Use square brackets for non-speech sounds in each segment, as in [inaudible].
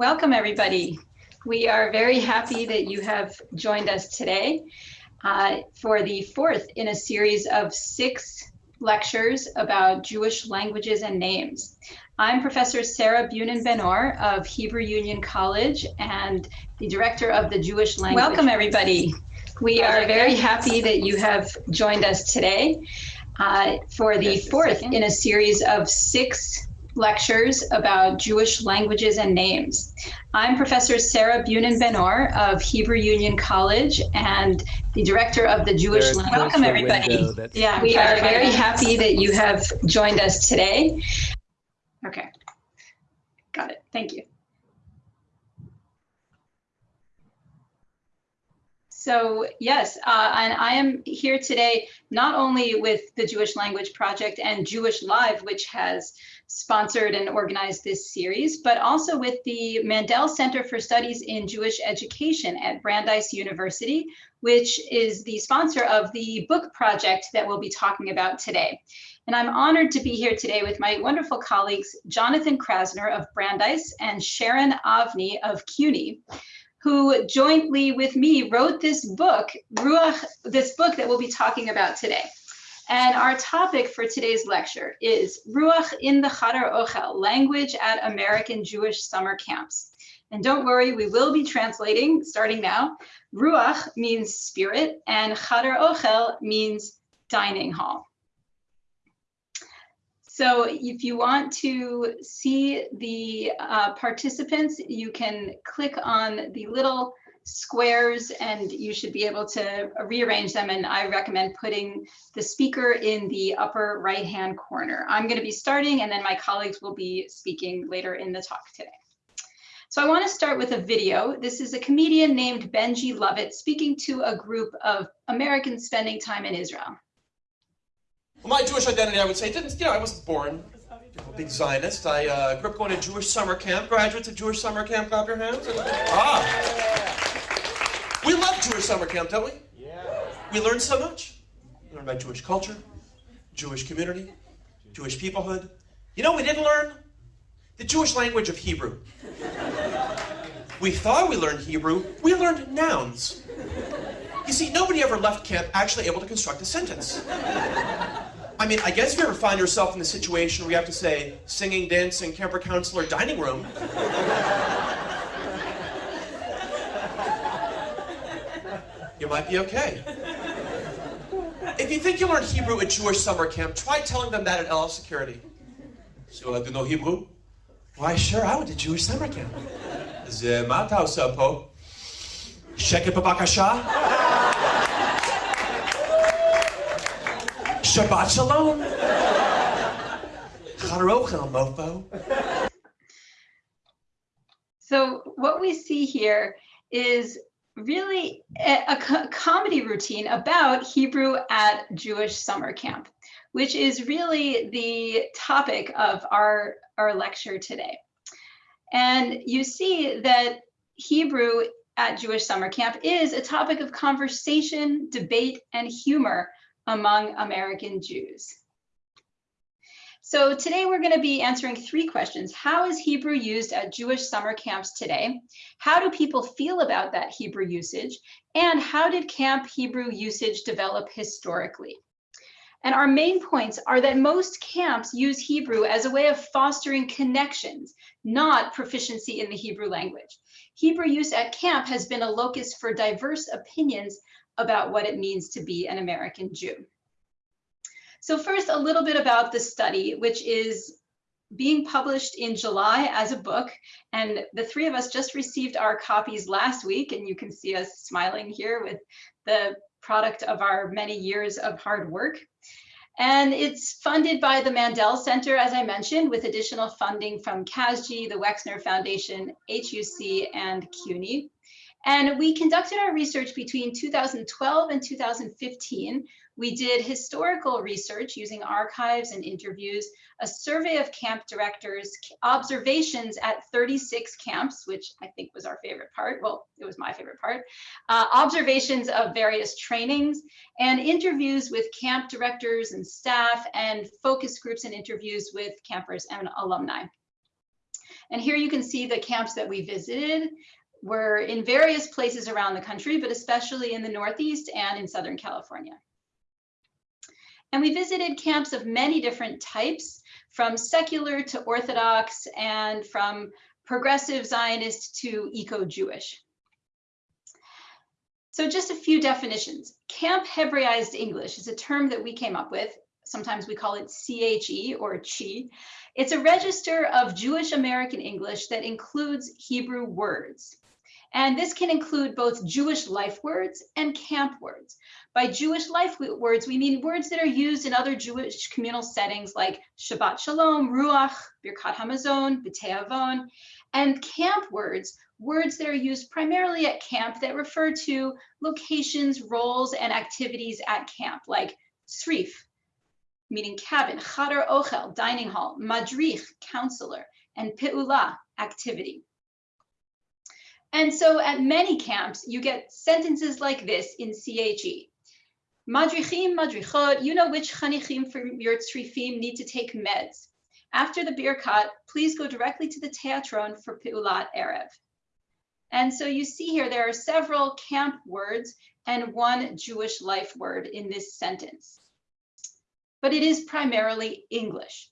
Welcome, everybody. We are very happy that you have joined us today uh, for the fourth in a series of six lectures about Jewish languages and names. I'm Professor Sarah Bunin Benor of Hebrew Union College and the director of the Jewish language. Welcome, everybody. We are very happy that you have joined us today uh, for the fourth in a series of six lectures about Jewish languages and names. I'm Professor Sarah Bunin Benor of Hebrew Union College and the director of the Jewish language. Welcome everybody. Yeah, we are very happy that you have joined us today. Okay, got it. Thank you. So yes, uh, and I am here today not only with the Jewish Language Project and Jewish Live, which has sponsored and organized this series, but also with the Mandel Center for Studies in Jewish Education at Brandeis University, which is the sponsor of the book project that we'll be talking about today. And I'm honored to be here today with my wonderful colleagues, Jonathan Krasner of Brandeis and Sharon Avni of CUNY who jointly with me wrote this book, Ruach, this book that we'll be talking about today. And our topic for today's lecture is Ruach in the Chadar Ochel, language at American Jewish summer camps. And don't worry, we will be translating starting now. Ruach means spirit and Chadar Ochel means dining hall. So if you want to see the uh, participants, you can click on the little squares and you should be able to rearrange them. And I recommend putting the speaker in the upper right hand corner. I'm going to be starting and then my colleagues will be speaking later in the talk today. So I want to start with a video. This is a comedian named Benji Lovitt speaking to a group of Americans spending time in Israel. Well, my Jewish identity, I would say, didn't, you know, I wasn't born a big Zionist. I uh, grew up going to Jewish summer camp. Graduates of Jewish summer camp, clap your hands. Ah. We love Jewish summer camp, don't we? Yeah. We learn so much. We learn about Jewish culture, Jewish community, Jewish peoplehood. You know we didn't learn? The Jewish language of Hebrew. We thought we learned Hebrew. We learned nouns. You see, nobody ever left camp actually able to construct a sentence. I mean, I guess if you ever find yourself in the situation where you have to say singing, dancing, camper counselor, dining room. you might be okay. If you think you learned Hebrew at Jewish summer camp, try telling them that at El Al Security. So, uh, do know Hebrew? Why, sure, I went to Jewish summer camp. זה מה sapo. עושה פה? שקט בבקשה? Shabbat shalom. Charochel, mofo. So what we see here is really a, a comedy routine about Hebrew at Jewish summer camp, which is really the topic of our, our lecture today. And you see that Hebrew at Jewish summer camp is a topic of conversation, debate, and humor among American Jews. So today we're going to be answering three questions. How is Hebrew used at Jewish summer camps today? How do people feel about that Hebrew usage? And how did camp Hebrew usage develop historically? And our main points are that most camps use Hebrew as a way of fostering connections, not proficiency in the Hebrew language. Hebrew use at camp has been a locus for diverse opinions about what it means to be an American Jew. So first, a little bit about the study, which is being published in July as a book. And the three of us just received our copies last week, and you can see us smiling here with the product of our many years of hard work. And it's funded by the Mandel Center, as I mentioned, with additional funding from CASG, the Wexner Foundation, HUC, and CUNY. And we conducted our research between 2012 and 2015. We did historical research using archives and interviews, a survey of camp directors, observations at 36 camps, which I think was our favorite part. Well, it was my favorite part. Uh, observations of various trainings and interviews with camp directors and staff and focus groups and interviews with campers and alumni. And here you can see the camps that we visited were in various places around the country, but especially in the Northeast and in Southern California. And we visited camps of many different types, from secular to Orthodox and from progressive Zionist to eco-Jewish. So just a few definitions. Camp Hebraized English is a term that we came up with. Sometimes we call it CHE or CHI. It's a register of Jewish American English that includes Hebrew words. And this can include both Jewish life words and camp words. By Jewish life words, we mean words that are used in other Jewish communal settings like Shabbat Shalom, Ruach, Birkat Hamazon, B'tei Avon, and camp words, words that are used primarily at camp that refer to locations, roles, and activities at camp, like srif, meaning cabin, chadar ochel, dining hall, madrich, counselor, and pe'ula, activity. And so at many camps, you get sentences like this in CHE. Madrichim, madrichot, you know which chanichim from your tzrifim need to take meds. After the birkat, please go directly to the teatron for Peulat Erev. And so you see here, there are several camp words and one Jewish life word in this sentence. But it is primarily English.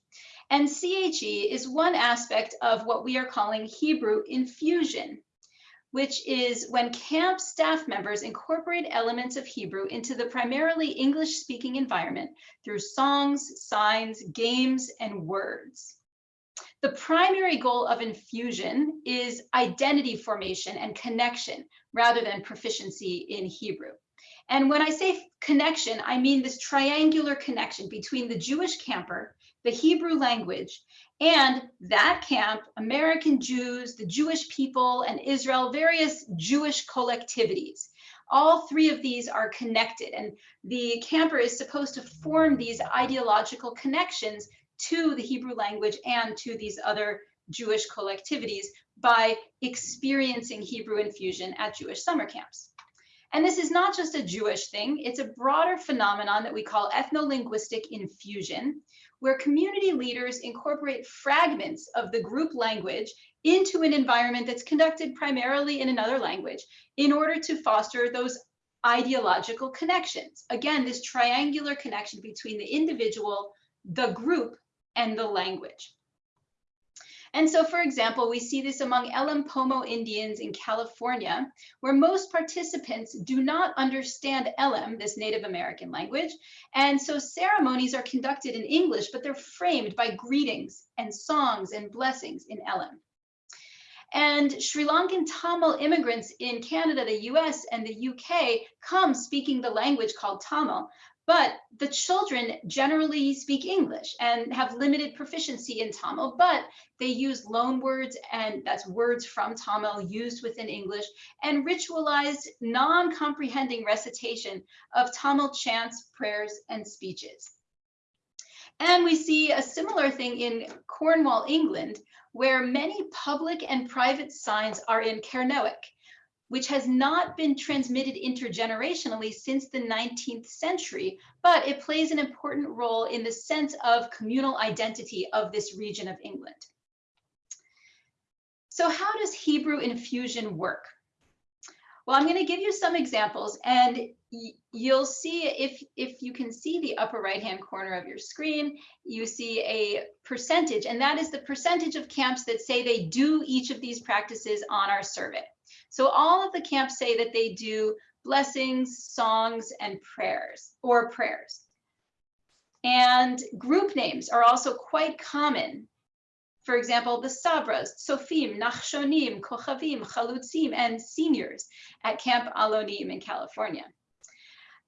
And CHE is one aspect of what we are calling Hebrew infusion which is when camp staff members incorporate elements of Hebrew into the primarily English speaking environment through songs, signs, games, and words. The primary goal of infusion is identity formation and connection rather than proficiency in Hebrew. And when I say connection, I mean this triangular connection between the Jewish camper, the Hebrew language, and that camp, American Jews, the Jewish people, and Israel, various Jewish collectivities. All three of these are connected, and the camper is supposed to form these ideological connections to the Hebrew language and to these other Jewish collectivities by experiencing Hebrew infusion at Jewish summer camps. And this is not just a Jewish thing, it's a broader phenomenon that we call ethno-linguistic infusion, where community leaders incorporate fragments of the group language into an environment that's conducted primarily in another language in order to foster those ideological connections. Again, this triangular connection between the individual, the group, and the language. And so, for example, we see this among Elem Pomo Indians in California, where most participants do not understand Elem, this Native American language. And so ceremonies are conducted in English, but they're framed by greetings and songs and blessings in Elem. And Sri Lankan Tamil immigrants in Canada, the US, and the UK come speaking the language called Tamil, but the children generally speak English and have limited proficiency in Tamil, but they use loan words and that's words from Tamil used within English and ritualized non-comprehending recitation of Tamil chants, prayers, and speeches. And we see a similar thing in Cornwall, England, where many public and private signs are in Kernewek, which has not been transmitted intergenerationally since the 19th century, but it plays an important role in the sense of communal identity of this region of England. So how does Hebrew infusion work? Well, I'm going to give you some examples and you'll see if, if you can see the upper right hand corner of your screen, you see a percentage, and that is the percentage of camps that say they do each of these practices on our survey. So all of the camps say that they do blessings, songs, and prayers or prayers. And group names are also quite common. For example, the Sabras, Sofim, Nachshonim, Kochavim, Chalutzim, and seniors at Camp Alonim in California.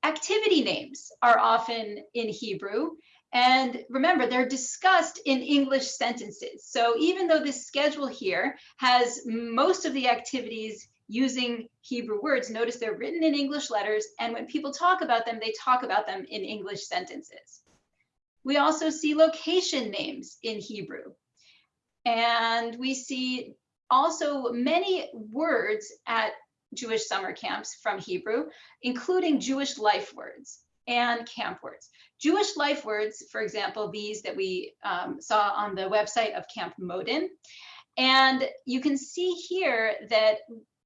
Activity names are often in Hebrew, and remember, they're discussed in English sentences. So even though this schedule here has most of the activities using Hebrew words, notice they're written in English letters. And when people talk about them, they talk about them in English sentences. We also see location names in Hebrew. And we see also many words at Jewish summer camps from Hebrew, including Jewish life words and camp words. Jewish life words, for example, these that we um, saw on the website of Camp Modin, And you can see here that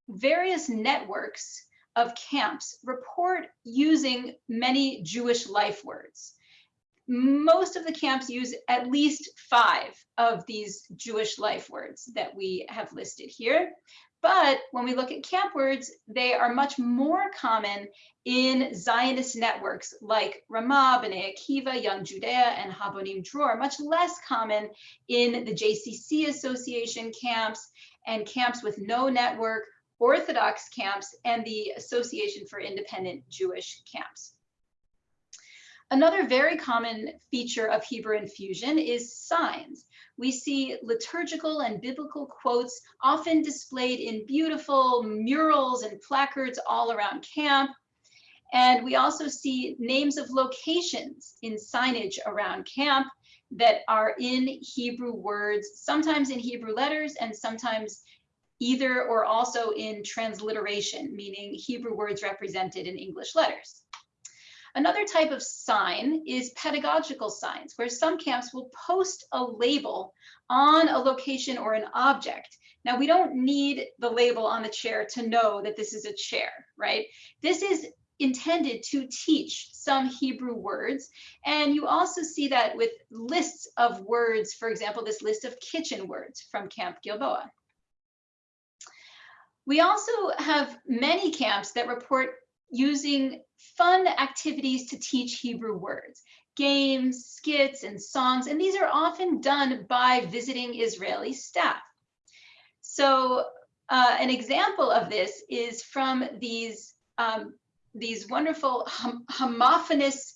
various networks of camps report using many Jewish life words. Most of the camps use at least five of these Jewish life words that we have listed here. But when we look at camp words, they are much more common in Zionist networks like Ramah, Bnei Akiva, Young Judaea, and Habonim Dror, much less common in the JCC Association camps and camps with no network, Orthodox camps, and the Association for Independent Jewish camps. Another very common feature of Hebrew infusion is signs. We see liturgical and biblical quotes often displayed in beautiful murals and placards all around camp. And we also see names of locations in signage around camp that are in Hebrew words, sometimes in Hebrew letters and sometimes either or also in transliteration, meaning Hebrew words represented in English letters. Another type of sign is pedagogical signs, where some camps will post a label on a location or an object. Now, we don't need the label on the chair to know that this is a chair, right? This is intended to teach some Hebrew words. And you also see that with lists of words, for example, this list of kitchen words from Camp Gilboa. We also have many camps that report using fun activities to teach Hebrew words, games, skits, and songs, and these are often done by visiting Israeli staff. So uh, an example of this is from these, um, these wonderful hom homophonous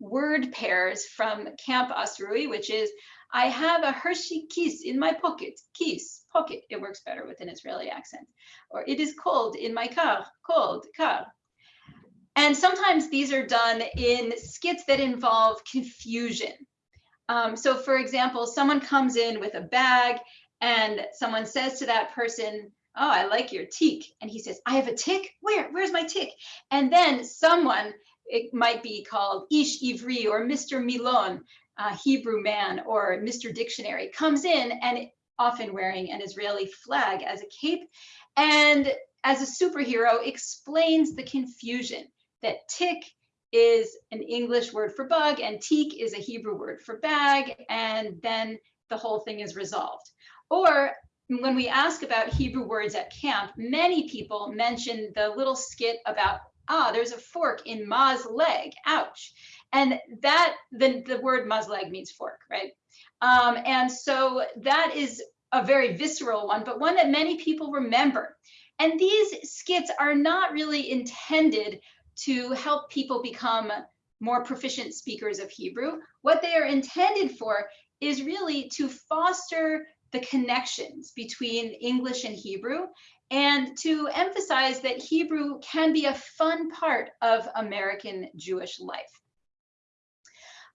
word pairs from Camp OSRUI, which is, I have a Hershey kiss in my pocket, kiss, pocket. It works better with an Israeli accent. Or it is cold in my car, cold, car. And sometimes these are done in skits that involve confusion. Um, so for example, someone comes in with a bag and someone says to that person, oh, I like your tick. And he says, I have a tick? Where? Where's my tick? And then someone, it might be called Ish Ivri or Mr. Milon, Hebrew man or Mr. Dictionary, comes in and often wearing an Israeli flag as a cape and as a superhero explains the confusion that tick is an English word for bug and teak is a Hebrew word for bag, and then the whole thing is resolved. Or when we ask about Hebrew words at camp, many people mention the little skit about, ah, there's a fork in Ma's leg, ouch. And that, the, the word Ma's leg means fork, right? Um, and so that is a very visceral one, but one that many people remember. And these skits are not really intended to help people become more proficient speakers of Hebrew. What they are intended for is really to foster the connections between English and Hebrew and to emphasize that Hebrew can be a fun part of American Jewish life.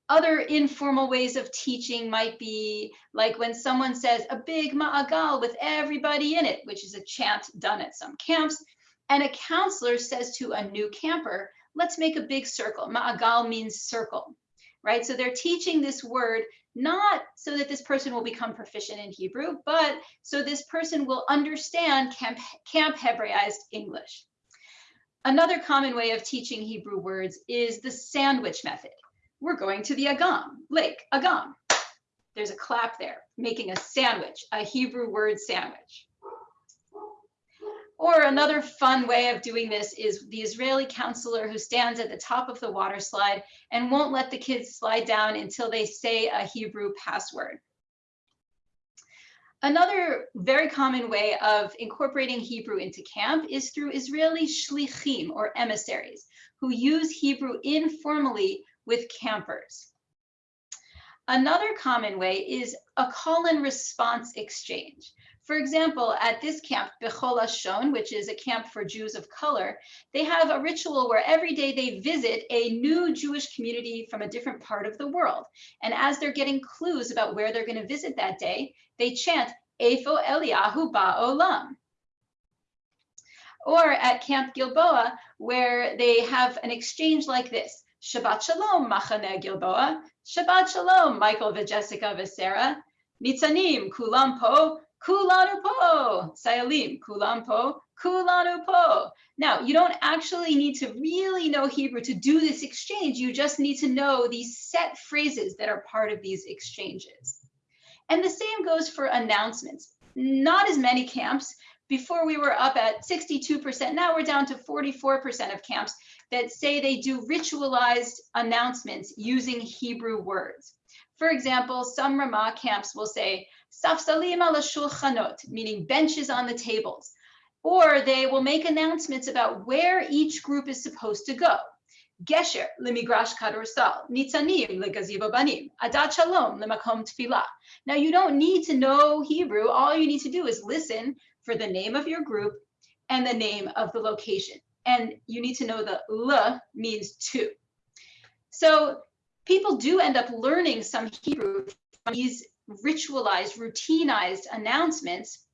Other informal ways of teaching might be like when someone says a big ma'agal with everybody in it, which is a chant done at some camps, and a counselor says to a new camper, let's make a big circle. Ma'agal means circle, right? So they're teaching this word not so that this person will become proficient in Hebrew, but so this person will understand camp, camp Hebraized English. Another common way of teaching Hebrew words is the sandwich method. We're going to the Agam, lake, Agam. There's a clap there, making a sandwich, a Hebrew word sandwich. Or another fun way of doing this is the Israeli counselor who stands at the top of the water slide and won't let the kids slide down until they say a Hebrew password. Another very common way of incorporating Hebrew into camp is through Israeli shlichim or emissaries who use Hebrew informally with campers. Another common way is a call and response exchange. For example, at this camp, Be'chol Lashon, which is a camp for Jews of color, they have a ritual where every day they visit a new Jewish community from a different part of the world. And as they're getting clues about where they're going to visit that day, they chant, Efo Eliyahu Ba'olam. Or at Camp Gilboa, where they have an exchange like this. Shabbat Shalom, Machane Gilboa. Shabbat Shalom, Michael, Jessica, Sarah. Nitzanim, Kulam Po, kulanu po, sayalim, kulam po, kulanu po. Now, you don't actually need to really know Hebrew to do this exchange. You just need to know these set phrases that are part of these exchanges. And the same goes for announcements. Not as many camps. Before we were up at 62%, now we're down to 44% of camps that say they do ritualized announcements using Hebrew words. For example, some Ramah camps will say, Safsalim ala shulchanot, meaning benches on the tables. Or they will make announcements about where each group is supposed to go. Gesher lemigrash kadorsal, nitzanim legaziva banim, adat shalom lemakom tefillah. Now you don't need to know Hebrew. All you need to do is listen for the name of your group and the name of the location. And you need to know the l means to. So people do end up learning some Hebrew from these ritualized, routinized announcements,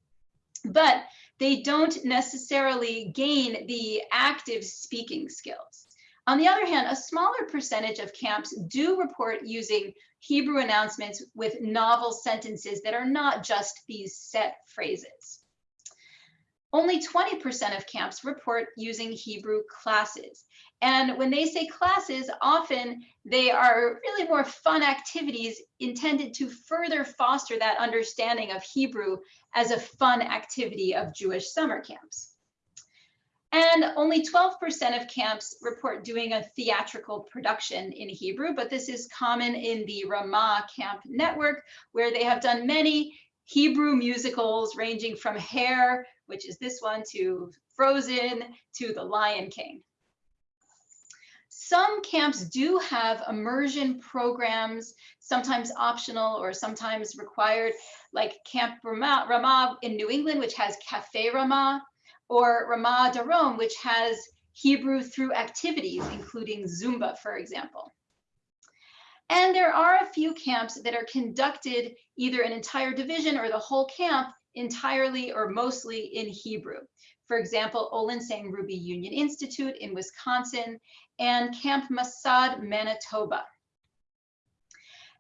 but they don't necessarily gain the active speaking skills. On the other hand, a smaller percentage of camps do report using Hebrew announcements with novel sentences that are not just these set phrases. Only 20% of camps report using Hebrew classes. And when they say classes, often they are really more fun activities intended to further foster that understanding of Hebrew as a fun activity of Jewish summer camps. And only 12% of camps report doing a theatrical production in Hebrew, but this is common in the Ramah Camp Network, where they have done many Hebrew musicals ranging from Hair, which is this one, to Frozen, to The Lion King. Some camps do have immersion programs, sometimes optional or sometimes required, like Camp Ramah, Ramah in New England, which has Cafe Ramah, or Ramah Darom, which has Hebrew through activities, including Zumba, for example. And there are a few camps that are conducted either an entire division or the whole camp entirely or mostly in Hebrew. For example, Olin-Sang-Ruby Union Institute in Wisconsin and Camp Masad, Manitoba.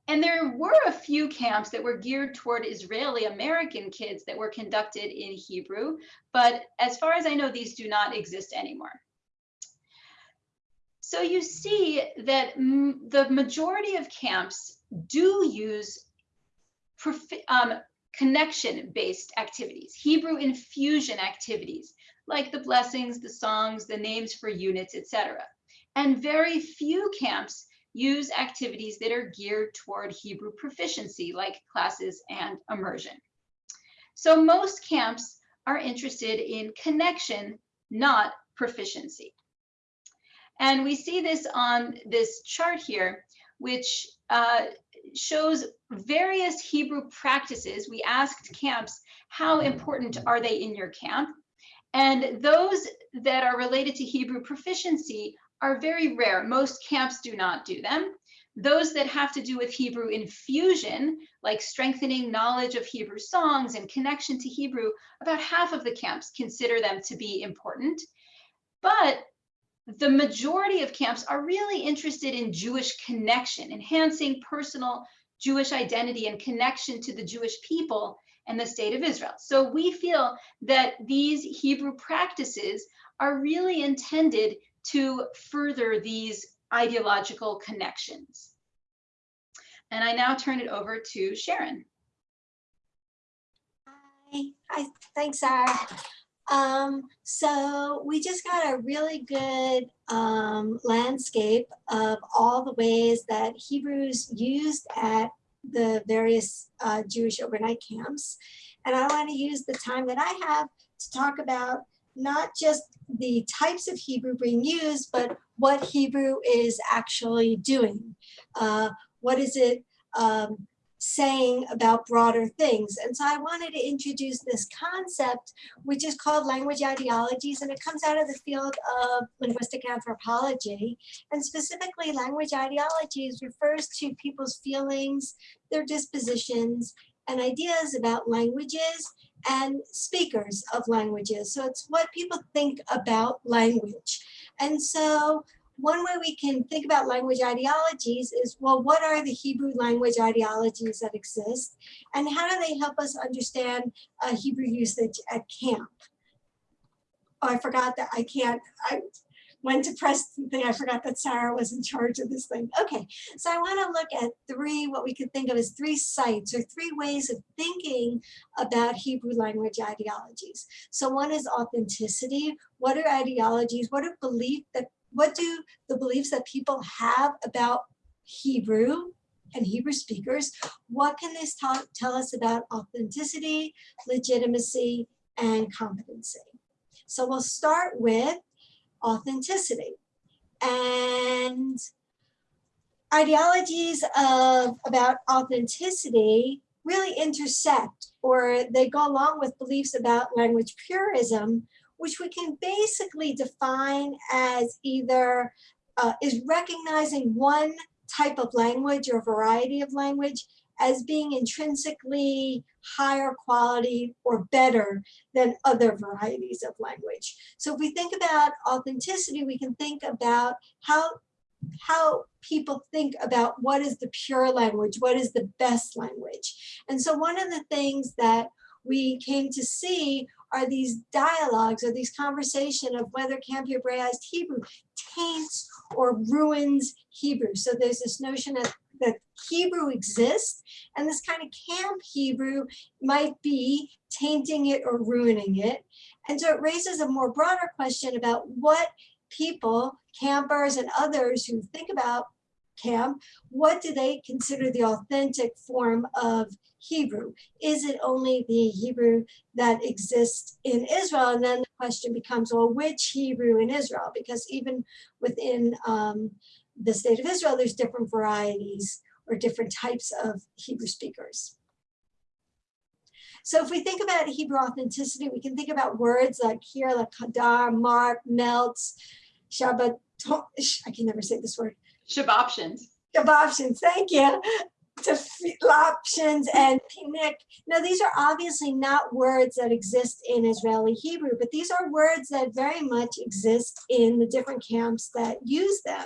And there were a few camps that were geared toward Israeli American kids that were conducted in Hebrew, but as far as I know, these do not exist anymore. So you see that the majority of camps do use um, connection-based activities, Hebrew infusion activities, like the blessings, the songs, the names for units, etc. And very few camps use activities that are geared toward Hebrew proficiency, like classes and immersion. So most camps are interested in connection, not proficiency. And we see this on this chart here, which uh, shows various Hebrew practices. We asked camps, how important are they in your camp? And those that are related to Hebrew proficiency are very rare. Most camps do not do them. Those that have to do with Hebrew infusion, like strengthening knowledge of Hebrew songs and connection to Hebrew, about half of the camps consider them to be important. But the majority of camps are really interested in Jewish connection, enhancing personal Jewish identity and connection to the Jewish people and the state of Israel. So we feel that these Hebrew practices are really intended to further these ideological connections. And I now turn it over to Sharon. Hi, Hi. thanks, Sarah. Um, so we just got a really good um, landscape of all the ways that Hebrews used at the various uh, Jewish overnight camps. And I want to use the time that I have to talk about not just the types of Hebrew being used, but what Hebrew is actually doing. Uh, what is it um, saying about broader things? And so I wanted to introduce this concept, which is called language ideologies, and it comes out of the field of linguistic anthropology. And specifically, language ideologies refers to people's feelings, their dispositions, and ideas about languages and speakers of languages. So it's what people think about language. And so one way we can think about language ideologies is, well, what are the Hebrew language ideologies that exist? And how do they help us understand uh, Hebrew usage at camp? Oh, I forgot that I can't, I went to press the thing, I forgot that Sarah was in charge of this thing. Okay, so I wanna look at three, what we could think of as three sites or three ways of thinking about Hebrew language ideologies. So one is authenticity. What are ideologies? What are belief that, what do the beliefs that people have about Hebrew and Hebrew speakers? What can this talk, tell us about authenticity, legitimacy, and competency? So we'll start with authenticity. And ideologies of about authenticity really intersect or they go along with beliefs about language purism, which we can basically define as either uh, is recognizing one type of language or variety of language as being intrinsically higher quality or better than other varieties of language. So if we think about authenticity, we can think about how, how people think about what is the pure language, what is the best language. And so one of the things that we came to see are these dialogues or these conversation of whether Camp Hebraized Hebrew taints or ruins Hebrew. So there's this notion that that Hebrew exists and this kind of camp Hebrew might be tainting it or ruining it. And so it raises a more broader question about what people, campers and others who think about camp, what do they consider the authentic form of Hebrew? Is it only the Hebrew that exists in Israel? And then the question becomes, well, which Hebrew in Israel? Because even within um, the state of Israel, there's different varieties or different types of Hebrew speakers. So if we think about Hebrew authenticity, we can think about words like here, like hadar, mark, melts, shabbat, I can never say this word. Shaboptions. Shaboptions, thank you To options and picnic. Now, these are obviously not words that exist in Israeli Hebrew, but these are words that very much exist in the different camps that use them.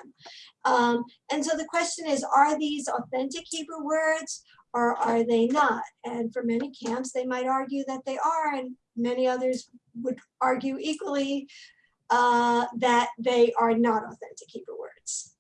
Um, and so the question is, are these authentic Hebrew words or are they not? And for many camps, they might argue that they are, and many others would argue equally uh, that they are not authentic Hebrew words.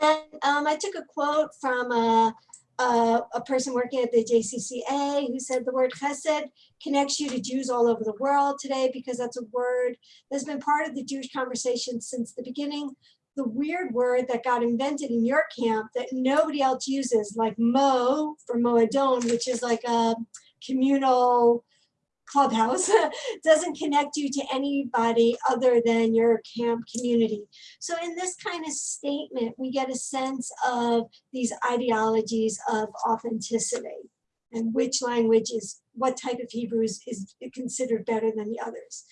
And um, I took a quote from a, a, a, person working at the JCCA who said the word chesed connects you to Jews all over the world today because that's a word that's been part of the Jewish conversation since the beginning. The weird word that got invented in your camp that nobody else uses, like mo for moadon, which is like a communal clubhouse [laughs] doesn't connect you to anybody other than your camp community. So in this kind of statement, we get a sense of these ideologies of authenticity and which language is, what type of Hebrew is, is considered better than the others.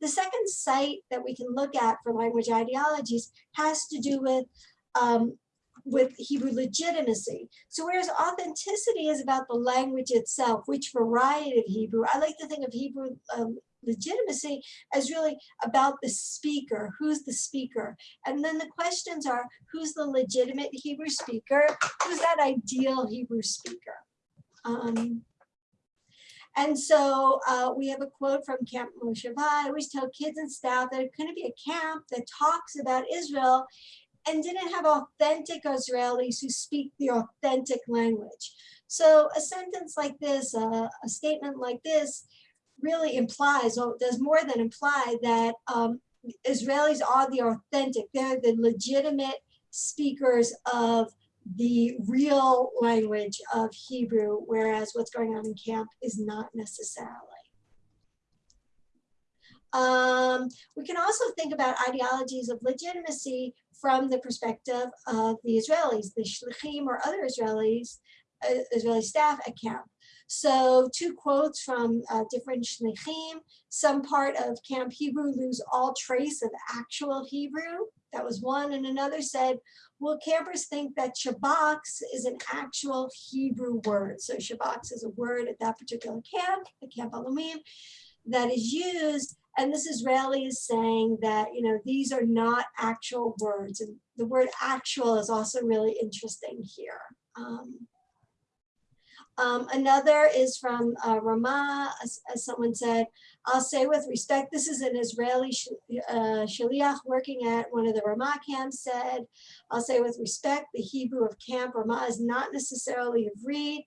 The second site that we can look at for language ideologies has to do with um, with Hebrew legitimacy. So whereas authenticity is about the language itself, which variety of Hebrew, I like to think of Hebrew um, legitimacy as really about the speaker, who's the speaker? And then the questions are, who's the legitimate Hebrew speaker? Who's that ideal Hebrew speaker? Um, and so uh, we have a quote from Camp Moshe I always tell kids and staff that it couldn't be a camp that talks about Israel and didn't have authentic Israelis who speak the authentic language. So a sentence like this, uh, a statement like this really implies, or does more than imply that um, Israelis are the authentic, they're the legitimate speakers of the real language of Hebrew, whereas what's going on in camp is not necessarily. Um, we can also think about ideologies of legitimacy from the perspective of the Israelis, the shlichim or other Israelis, uh, Israeli staff at camp. So two quotes from uh, different shlichim. Some part of Camp Hebrew lose all trace of actual Hebrew. That was one. And another said, well, campers think that shabbaks is an actual Hebrew word. So shabbaks is a word at that particular camp, the Camp Alumim, that is used And this Israeli is saying that, you know, these are not actual words. And the word actual is also really interesting here. Um, um, another is from uh, Ramah, as, as, someone said, I'll say with respect, this is an Israeli sh uh, shaliach working at one of the Ramah camps said, I'll say with respect, the Hebrew of camp Ramah is not necessarily read.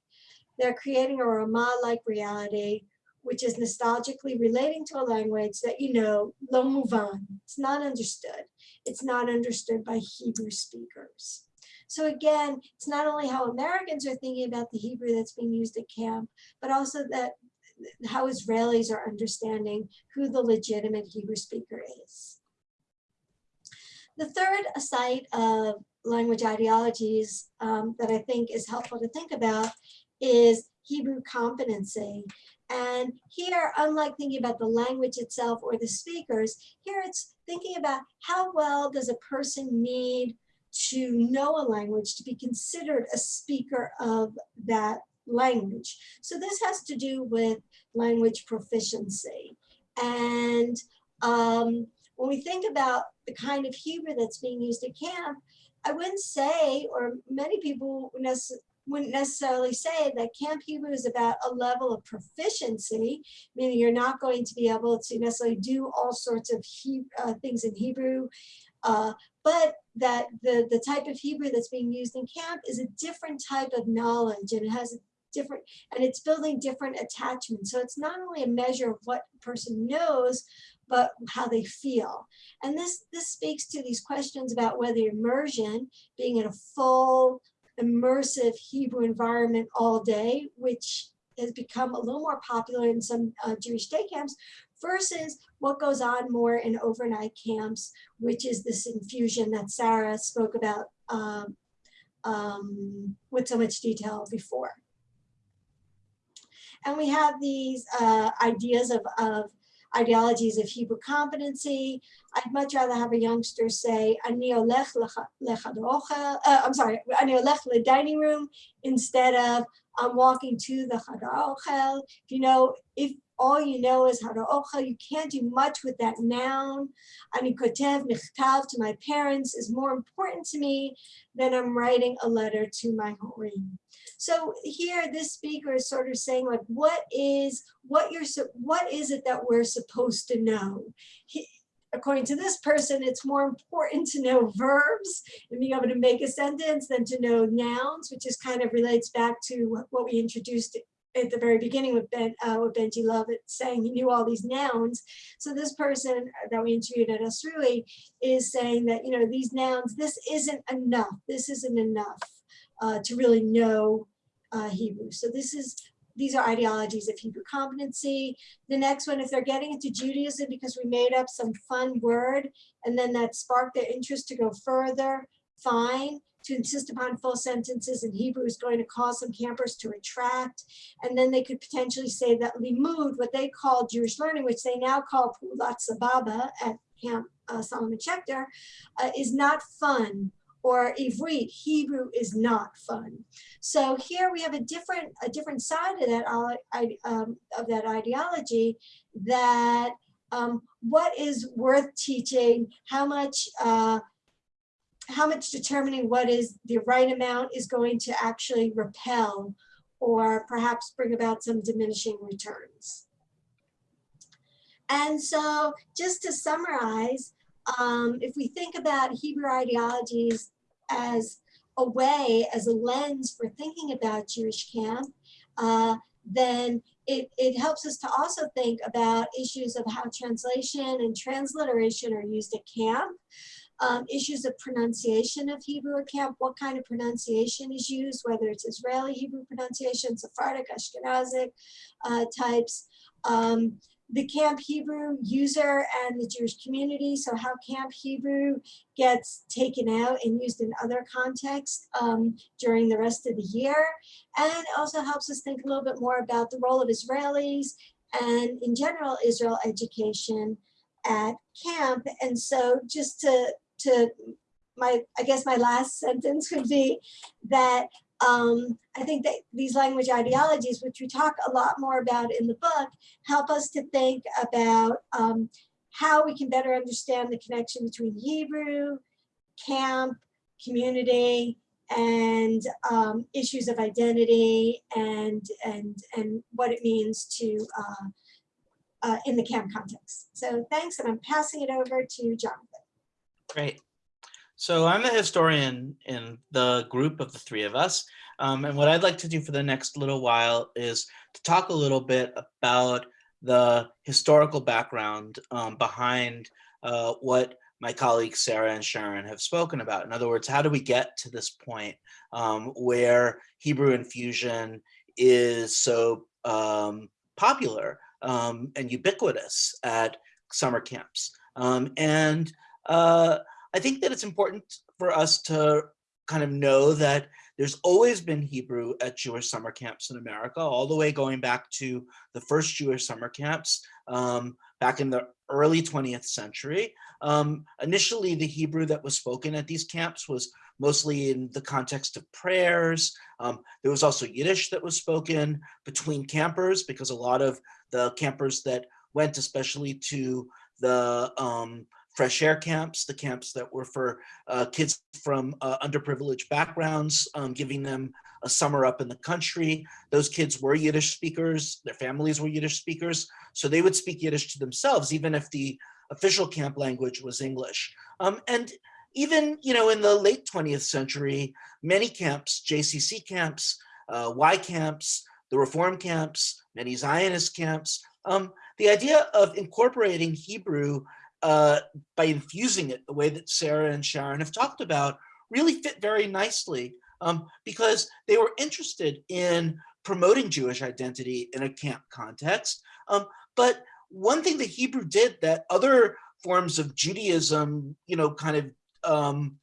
They're creating a Ramah-like reality, which is nostalgically relating to a language that you know, lo muvan, it's not understood. It's not understood by Hebrew speakers. So again, it's not only how Americans are thinking about the Hebrew that's being used at camp, but also that how Israelis are understanding who the legitimate Hebrew speaker is. The third site of language ideologies um, that I think is helpful to think about is Hebrew competency. And here, unlike thinking about the language itself or the speakers, here it's thinking about how well does a person need to know a language to be considered a speaker of that language. So this has to do with language proficiency. And um, when we think about the kind of Hebrew that's being used at camp, I wouldn't say, or many people wouldn't necessarily say that Camp Hebrew is about a level of proficiency, meaning you're not going to be able to necessarily do all sorts of he, uh, things in Hebrew, uh, but that the, the type of Hebrew that's being used in camp is a different type of knowledge and it has a different, and it's building different attachments. So it's not only a measure of what a person knows, but how they feel. And this, this speaks to these questions about whether immersion, being in a full, immersive Hebrew environment all day, which has become a little more popular in some uh, Jewish day camps, versus what goes on more in overnight camps, which is this infusion that Sarah spoke about um, um, with so much detail before. And we have these uh, ideas of, of ideologies of Hebrew competency. I'd much rather have a youngster say, Ani olech uh, I'm sorry, Ani olech le dining room, instead of I'm walking to the chadar If you know, if all you know is how ochel. You can't do much with that noun. Ani kotev michtav to my parents is more important to me than I'm writing a letter to my horim. So here, this speaker is sort of saying like, what is what you're what is it that we're supposed to know? He, according to this person, it's more important to know verbs and being able to make a sentence than to know nouns, which is kind of relates back to what we introduced at the very beginning with Ben, uh, with Benji Lovitt saying he knew all these nouns. So this person that we interviewed at OSRUI is saying that, you know, these nouns, this isn't enough. This isn't enough uh, to really know uh, Hebrew. So this is, these are ideologies of Hebrew competency. The next one, if they're getting into Judaism because we made up some fun word and then that sparked their interest to go further, fine to insist upon full sentences in Hebrew is going to cause some campers to retract. And then they could potentially say that limud, what they call Jewish learning, which they now call pulat sababa at Camp uh, Solomon Schechter, uh, is not fun or Ivrit, Hebrew is not fun. So here we have a different a different side of that um, of that ideology that um, what is worth teaching, how much uh, how much determining what is the right amount is going to actually repel or perhaps bring about some diminishing returns. And so just to summarize, um, if we think about Hebrew ideologies as a way, as a lens for thinking about Jewish camp, uh, then it, it helps us to also think about issues of how translation and transliteration are used at camp. Um, issues of pronunciation of Hebrew at camp, what kind of pronunciation is used, whether it's Israeli Hebrew pronunciation, Sephardic, Ashkenazic uh, types, um, the Camp Hebrew user and the Jewish community, so how Camp Hebrew gets taken out and used in other contexts um, during the rest of the year. And also helps us think a little bit more about the role of Israelis and in general Israel education at camp. And so just to to my, I guess my last [laughs] sentence would be that um, I think that these language ideologies, which we talk a lot more about in the book, help us to think about um, how we can better understand the connection between Hebrew, camp, community, and um, issues of identity and, and, and what it means to uh, uh, in the camp context. So thanks, and I'm passing it over to Jonathan. Great. So I'm the historian in the group of the three of us. Um, and what I'd like to do for the next little while is to talk a little bit about the historical background um, behind uh, what my colleagues Sarah and Sharon have spoken about. In other words, how do we get to this point um, where Hebrew infusion is so um, popular um, and ubiquitous at summer camps? Um, and uh, I think that it's important for us to kind of know that there's always been Hebrew at Jewish summer camps in America, all the way going back to the first Jewish summer camps um, back in the early 20th century. Um, initially, the Hebrew that was spoken at these camps was mostly in the context of prayers. Um, there was also Yiddish that was spoken between campers because a lot of the campers that went especially to the um, fresh air camps, the camps that were for uh, kids from uh, underprivileged backgrounds, um, giving them a summer up in the country. Those kids were Yiddish speakers, their families were Yiddish speakers, so they would speak Yiddish to themselves, even if the official camp language was English. Um, and even, you know, in the late 20th century, many camps, JCC camps, uh, Y camps, the Reform camps, many Zionist camps, um, the idea of incorporating Hebrew uh, by infusing it the way that Sarah and Sharon have talked about really fit very nicely um, because they were interested in promoting Jewish identity in a camp context. Um, but one thing that Hebrew did that other forms of Judaism, you know, kind of, um,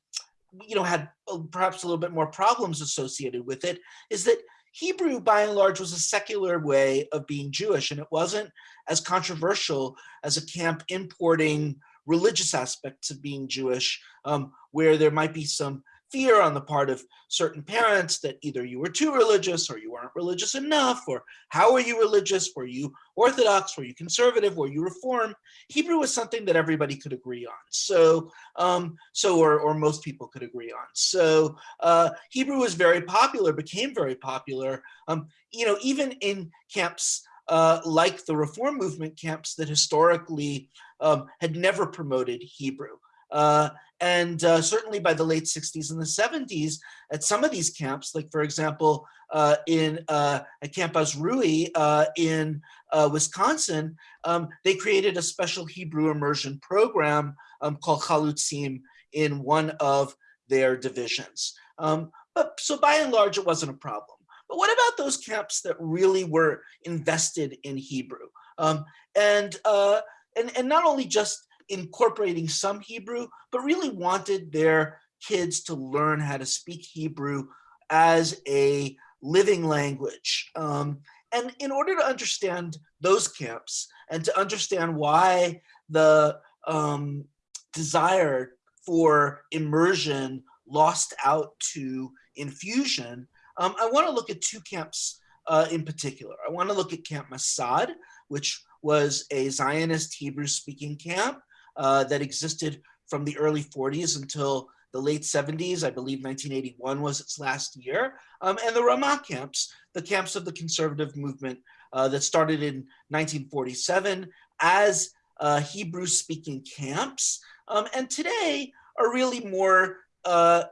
you know, had perhaps a little bit more problems associated with it is that Hebrew, by and large, was a secular way of being Jewish, and it wasn't as controversial as a camp importing religious aspects of being Jewish, um, where there might be some fear on the part of certain parents that either you were too religious or you weren't religious enough, or how are you religious? Were you Orthodox? Were you conservative? Were you Reform? Hebrew was something that everybody could agree on. So, um, so or, or most people could agree on. So uh, Hebrew was very popular, became very popular, um, you know, even in camps uh, like the Reform movement camps that historically um, had never promoted Hebrew. Uh, and uh, certainly by the late 60s and the 70s, at some of these camps, like for example, uh, in uh, at Camp OSRUI uh, in uh, Wisconsin, um, they created a special Hebrew immersion program um, called Chalutzim in one of their divisions. Um, but so by and large, it wasn't a problem. But what about those camps that really were invested in Hebrew? Um, and, and, and not only just incorporating some Hebrew, but really wanted their kids to learn how to speak Hebrew as a living language. Um, and in order to understand those camps and to understand why the um, desire for immersion lost out to infusion, um, I want to look at two camps uh, in particular. I want to look at Camp Masad, which was a Zionist Hebrew speaking camp uh, that existed from the early 40s until the late 70s. I believe 1981 was its last year. Um, and the Ramah camps, the camps of the conservative movement uh, that started in 1947 as uh, Hebrew speaking camps. Um, and today are really more uh,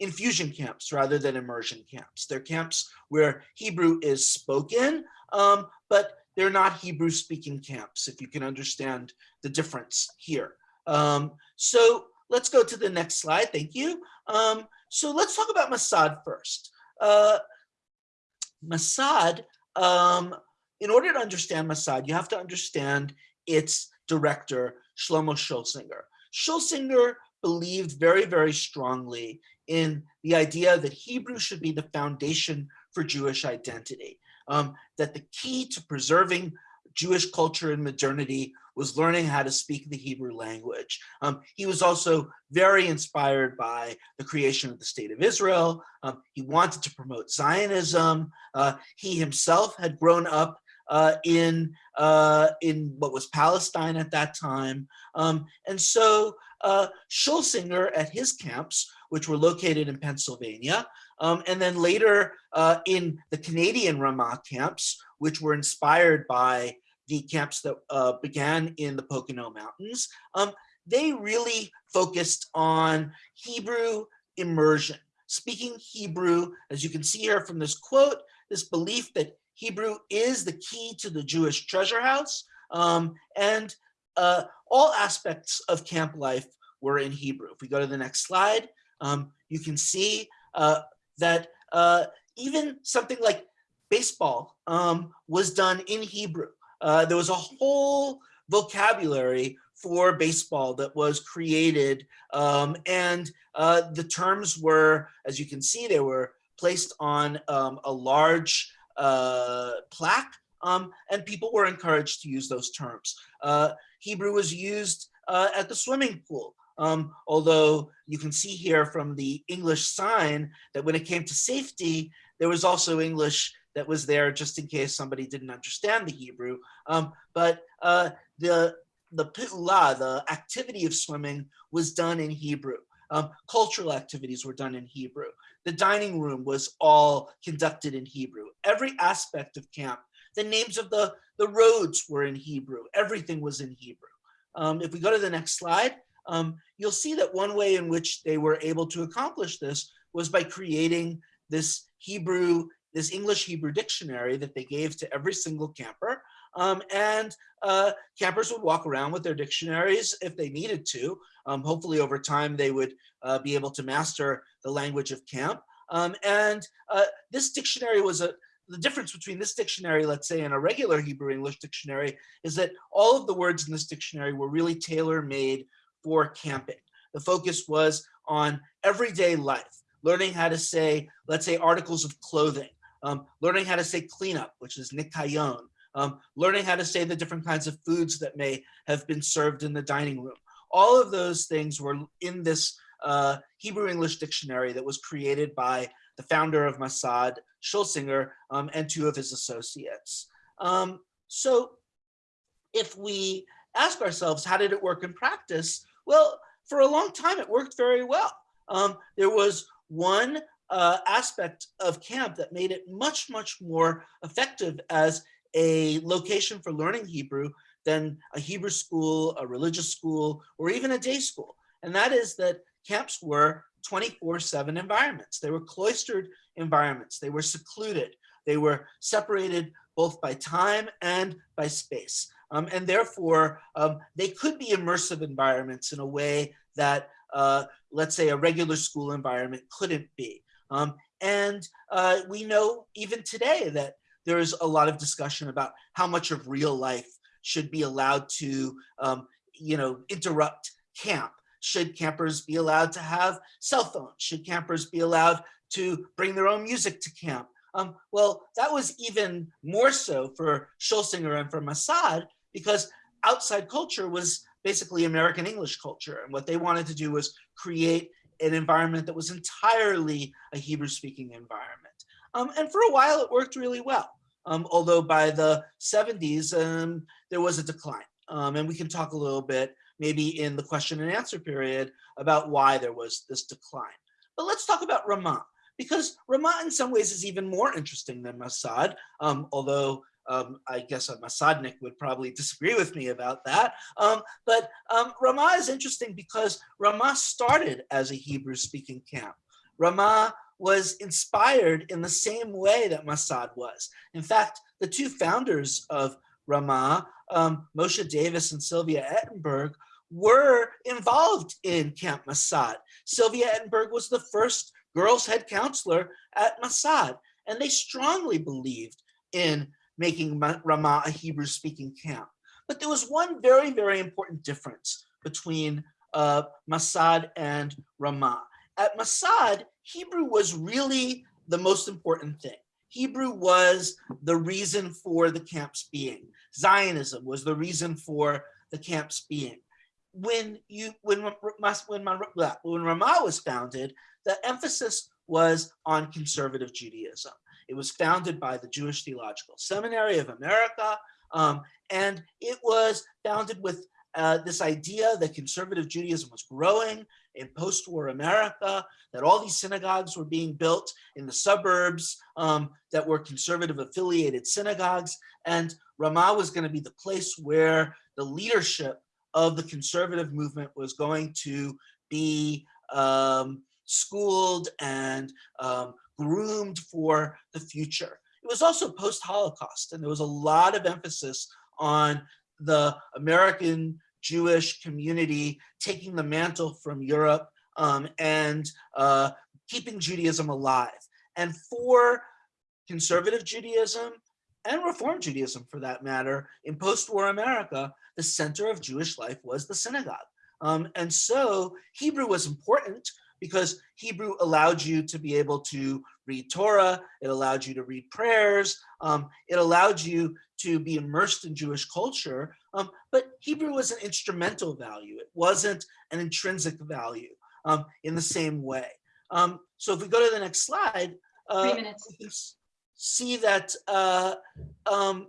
infusion camps rather than immersion camps. They're camps where Hebrew is spoken, um, but they're not Hebrew speaking camps, if you can understand the difference here. Um, so let's go to the next slide. Thank you. Um, so let's talk about Masad first. Uh, Masad, um, in order to understand Masad, you have to understand its director, Shlomo Schulsinger. Schulsinger believed very, very strongly in the idea that Hebrew should be the foundation for Jewish identity, um, that the key to preserving Jewish culture and modernity was learning how to speak the Hebrew language. Um, he was also very inspired by the creation of the state of Israel. Um, he wanted to promote Zionism. Uh, he himself had grown up uh, in, uh, in what was Palestine at that time. Um, and so uh, Schulsinger at his camps, which were located in Pennsylvania, um, and then later uh, in the Canadian Ramah camps, which were inspired by the camps that uh, began in the Pocono Mountains, um, they really focused on Hebrew immersion, speaking Hebrew, as you can see here from this quote, this belief that Hebrew is the key to the Jewish treasure house, um, and uh, all aspects of camp life were in Hebrew. If we go to the next slide, um, you can see uh, that uh, even something like baseball um, was done in Hebrew. Uh, there was a whole vocabulary for baseball that was created um, and uh, the terms were, as you can see, they were placed on um, a large uh, plaque um, and people were encouraged to use those terms. Uh, Hebrew was used uh, at the swimming pool. Um, although you can see here from the English sign that when it came to safety, there was also English that was there just in case somebody didn't understand the Hebrew. Um, but uh, the the pi'ula, the activity of swimming, was done in Hebrew. Um, cultural activities were done in Hebrew. The dining room was all conducted in Hebrew. Every aspect of camp, the names of the, the roads were in Hebrew. Everything was in Hebrew. Um, if we go to the next slide, um, you'll see that one way in which they were able to accomplish this was by creating this Hebrew, this English Hebrew dictionary that they gave to every single camper. Um, and uh, campers would walk around with their dictionaries if they needed to. Um, hopefully over time they would uh, be able to master the language of camp. Um, and uh, this dictionary was a, the difference between this dictionary, let's say, and a regular Hebrew English dictionary is that all of the words in this dictionary were really tailor-made for camping. The focus was on everyday life, learning how to say, let's say, articles of clothing, um, learning how to say cleanup, which is nikayon, um, learning how to say the different kinds of foods that may have been served in the dining room. All of those things were in this uh, Hebrew English dictionary that was created by the founder of Masad, Schulsinger, um, and two of his associates. Um, so if we ask ourselves, how did it work in practice? Well, for a long time, it worked very well. Um, there was one uh, aspect of camp that made it much, much more effective as a location for learning Hebrew than a Hebrew school, a religious school, or even a day school. And that is that camps were 24-7 environments. They were cloistered environments. They were secluded. They were separated both by time and by space. Um, and therefore, um, they could be immersive environments in a way that, uh, let's say, a regular school environment couldn't be. Um, and uh, we know even today that there is a lot of discussion about how much of real life should be allowed to, um, you know, interrupt camp. Should campers be allowed to have cell phones? Should campers be allowed to bring their own music to camp? Um, well, that was even more so for Schulsinger and for Masad because outside culture was basically American English culture. And what they wanted to do was create an environment that was entirely a Hebrew speaking environment. Um, and for a while it worked really well. Um, although by the 70s, um, there was a decline. Um, and we can talk a little bit, maybe in the question and answer period, about why there was this decline. But let's talk about Ramah, because Ramah in some ways is even more interesting than Masad, um, although um, I guess a Masadnik would probably [laughs] disagree with me about that. Um, but um, Ramah is interesting because Ramah started as a Hebrew speaking camp. Ramah was inspired in the same way that Masad was. In fact, the two founders of Ramah, um, Moshe Davis and Sylvia Ettenberg, were involved in Camp Masad. Sylvia Ettenberg was the first girls head counselor at Masad, and they strongly believed in making Ramah a Hebrew speaking camp. But there was one very, very important difference between uh, Masad and Ramah. At Masad, Hebrew was really the most important thing. Hebrew was the reason for the camp's being. Zionism was the reason for the camps being. When you when when when Ramah was founded, the emphasis was on conservative Judaism. It was founded by the Jewish Theological Seminary of America, um, and it was founded with uh, this idea that conservative Judaism was growing in post-war America, that all these synagogues were being built in the suburbs um, that were conservative affiliated synagogues. And Ramah was going to be the place where the leadership of the conservative movement was going to be um, schooled and um, groomed for the future. It was also post-Holocaust, and there was a lot of emphasis on the American Jewish community taking the mantle from Europe um, and uh, keeping Judaism alive. And for conservative Judaism and Reform Judaism, for that matter, in post-war America, the center of Jewish life was the synagogue. Um, and so Hebrew was important because Hebrew allowed you to be able to read Torah, it allowed you to read prayers, um, it allowed you to be immersed in Jewish culture, um, but Hebrew was an instrumental value. It wasn't an intrinsic value um, in the same way. Um, so if we go to the next slide, uh, see that uh, um,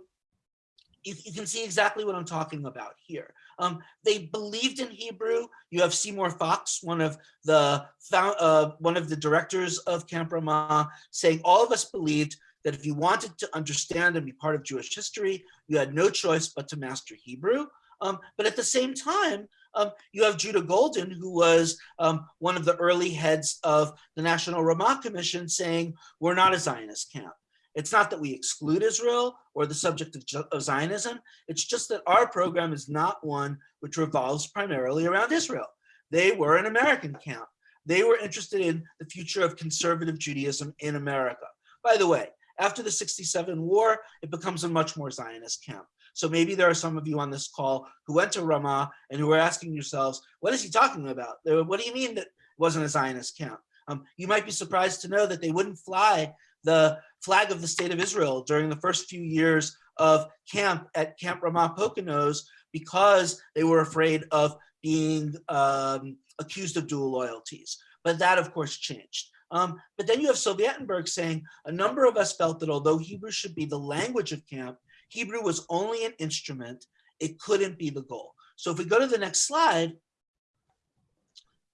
you, you, can see exactly what I'm talking about here. Um, they believed in Hebrew. You have Seymour Fox, one of the uh, one of the directors of Camp Ramah, saying all of us believed that if you wanted to understand and be part of Jewish history, you had no choice but to master Hebrew. Um, but at the same time, um, you have Judah Goldin, who was um, one of the early heads of the National Ramah Commission saying, we're not a Zionist camp. It's not that we exclude Israel or the subject of, of Zionism. It's just that our program is not one which revolves primarily around Israel. They were an American camp. They were interested in the future of conservative Judaism in America. By the way, after the 67 war, it becomes a much more Zionist camp. So maybe there are some of you on this call who went to Ramah and who are asking yourselves, what is he talking about? What do you mean that wasn't a Zionist camp? Um, you might be surprised to know that they wouldn't fly the flag of the state of Israel during the first few years of camp at Camp Ramah Poconos because they were afraid of being um, accused of dual loyalties. But that of course changed. Um, but then you have Sylvia Ettenberg saying a number of us felt that although Hebrew should be the language of camp, Hebrew was only an instrument. It couldn't be the goal. So if we go to the next slide,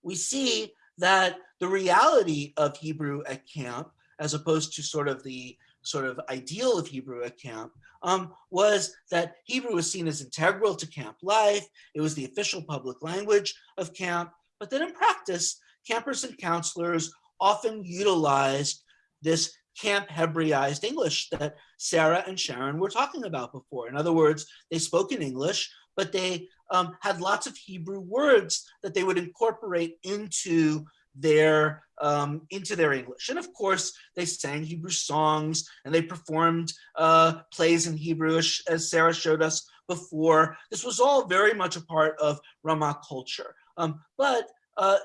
we see that the reality of Hebrew at camp, as opposed to sort of the sort of ideal of Hebrew at camp, um, was that Hebrew was seen as integral to camp life. It was the official public language of camp. But then in practice, campers and counselors often utilized this camp Hebraized English that Sarah and Sharon were talking about before. In other words, they spoke in English, but they um, had lots of Hebrew words that they would incorporate into their um, into their English. And of course, they sang Hebrew songs and they performed uh, plays in Hebrew, as Sarah showed us before. This was all very much a part of Ramah culture. Um, but uh,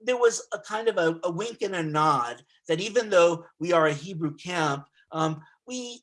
there was a kind of a, a, wink and a nod that even though we are a Hebrew camp, um, we,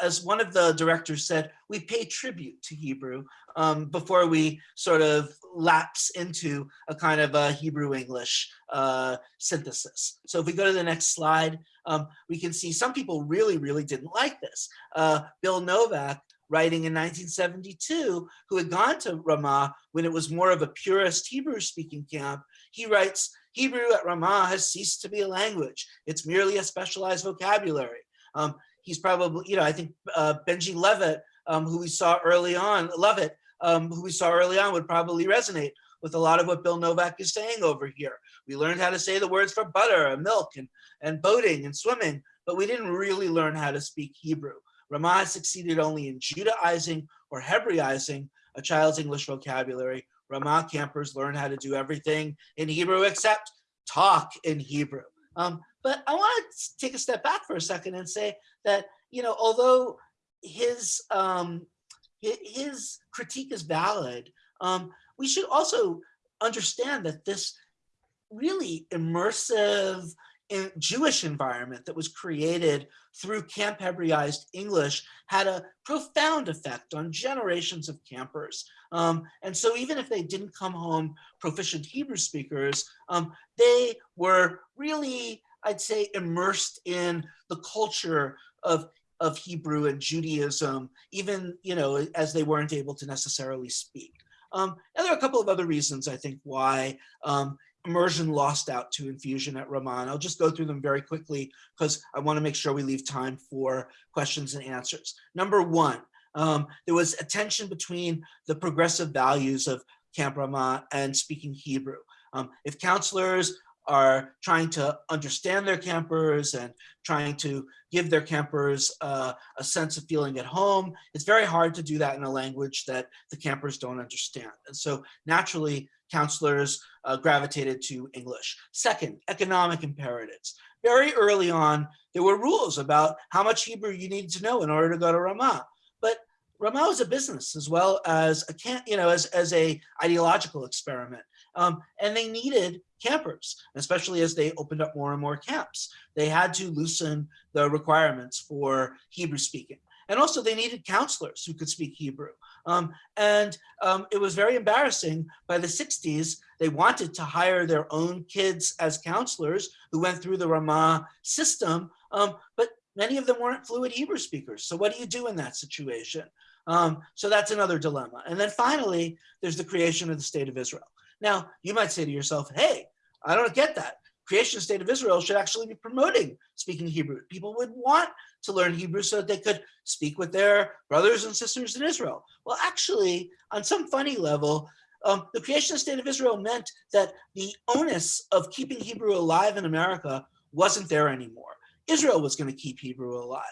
as one of the directors said, we pay tribute to Hebrew um, before we sort of lapse into a kind of a Hebrew English uh, synthesis. So if we go to the next slide, um, we can see some people really, really didn't like this. Uh, Bill Novak writing in 1972, who had gone to Ramah when it was more of a purist Hebrew speaking camp, he writes, Hebrew at Ramah has ceased to be a language. It's merely a specialized vocabulary. Um, he's probably, you know, I think uh, Benji Lovitt, um, who we saw early on, Lovitt, um, who we saw early on would probably resonate with a lot of what Bill Novak is saying over here. We learned how to say the words for butter and milk and, and boating and swimming, but we didn't really learn how to speak Hebrew. Ramah succeeded only in Judaizing or Hebraizing a child's English vocabulary. Ramah campers learn how to do everything in Hebrew except talk in Hebrew. Um, but I want to take a step back for a second and say that, you know, although his, um, his critique is valid, um, we should also understand that this really immersive, Jewish environment that was created through Camp Hebraized English had a profound effect on generations of campers. Um, and so even if they didn't come home proficient Hebrew speakers, um, they were really, I'd say, immersed in the culture of of Hebrew and Judaism, even you know as they weren't able to necessarily speak. Um, and there are a couple of other reasons I think why um, immersion lost out to infusion at Ramah. I'll just go through them very quickly because I want to make sure we leave time for questions and answers. Number one, um, there was a tension between the progressive values of Camp Ramah and speaking Hebrew. Um, if counselors are trying to understand their campers and trying to give their campers uh, a sense of feeling at home. It's very hard to do that in a language that the campers don't understand. And so naturally, counselors uh, gravitated to English. Second, economic imperatives. Very early on, there were rules about how much Hebrew you needed to know in order to go to Ramah. But Ramah was a business as well as a, you know, as, as a ideological experiment. Um, and they needed campers, especially as they opened up more and more camps. They had to loosen the requirements for Hebrew speaking. And also they needed counselors who could speak Hebrew. Um, and um, it was very embarrassing by the 60s, they wanted to hire their own kids as counselors who went through the Ramah system, um, but many of them weren't fluent Hebrew speakers. So what do you do in that situation? Um, so that's another dilemma. And then finally, there's the creation of the state of Israel. Now, you might say to yourself, hey, I don't get that. Creation state of Israel should actually be promoting speaking Hebrew. People would want to learn Hebrew so that they could speak with their brothers and sisters in Israel. Well, actually, on some funny level, um, the creation state of Israel meant that the onus of keeping Hebrew alive in America wasn't there anymore. Israel was going to keep Hebrew alive.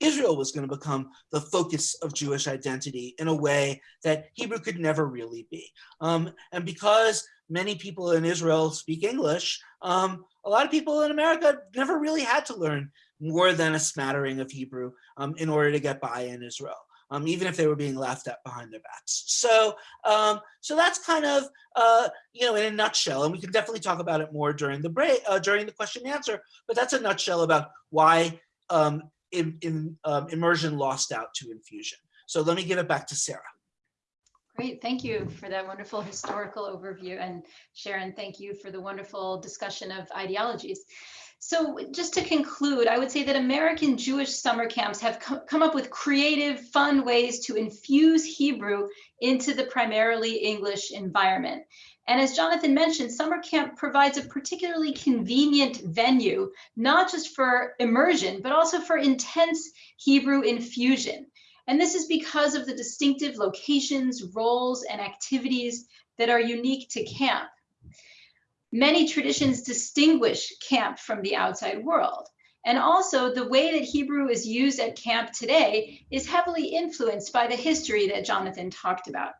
Israel was going to become the focus of Jewish identity in a way that Hebrew could never really be. Um, and because many people in Israel speak English, um, a lot of people in America never really had to learn more than a smattering of Hebrew um, in order to get by in Israel um, even if they were being laughed at behind their backs. So, um, so that's kind of, uh, you know, in a nutshell, and we can definitely talk about it more during the break, uh, during the question and answer, but that's a nutshell about why um, in, in, um, immersion lost out to infusion. So let me give it back to Sarah. Great, thank you for that wonderful historical overview. And Sharon, thank you for the wonderful discussion of ideologies. So just to conclude, I would say that American Jewish summer camps have come up with creative, fun ways to infuse Hebrew into the primarily English environment. And as Jonathan mentioned, summer camp provides a particularly convenient venue, not just for immersion, but also for intense Hebrew infusion. And this is because of the distinctive locations, roles, and activities that are unique to camp. Many traditions distinguish camp from the outside world. And also the way that Hebrew is used at camp today is heavily influenced by the history that Jonathan talked about.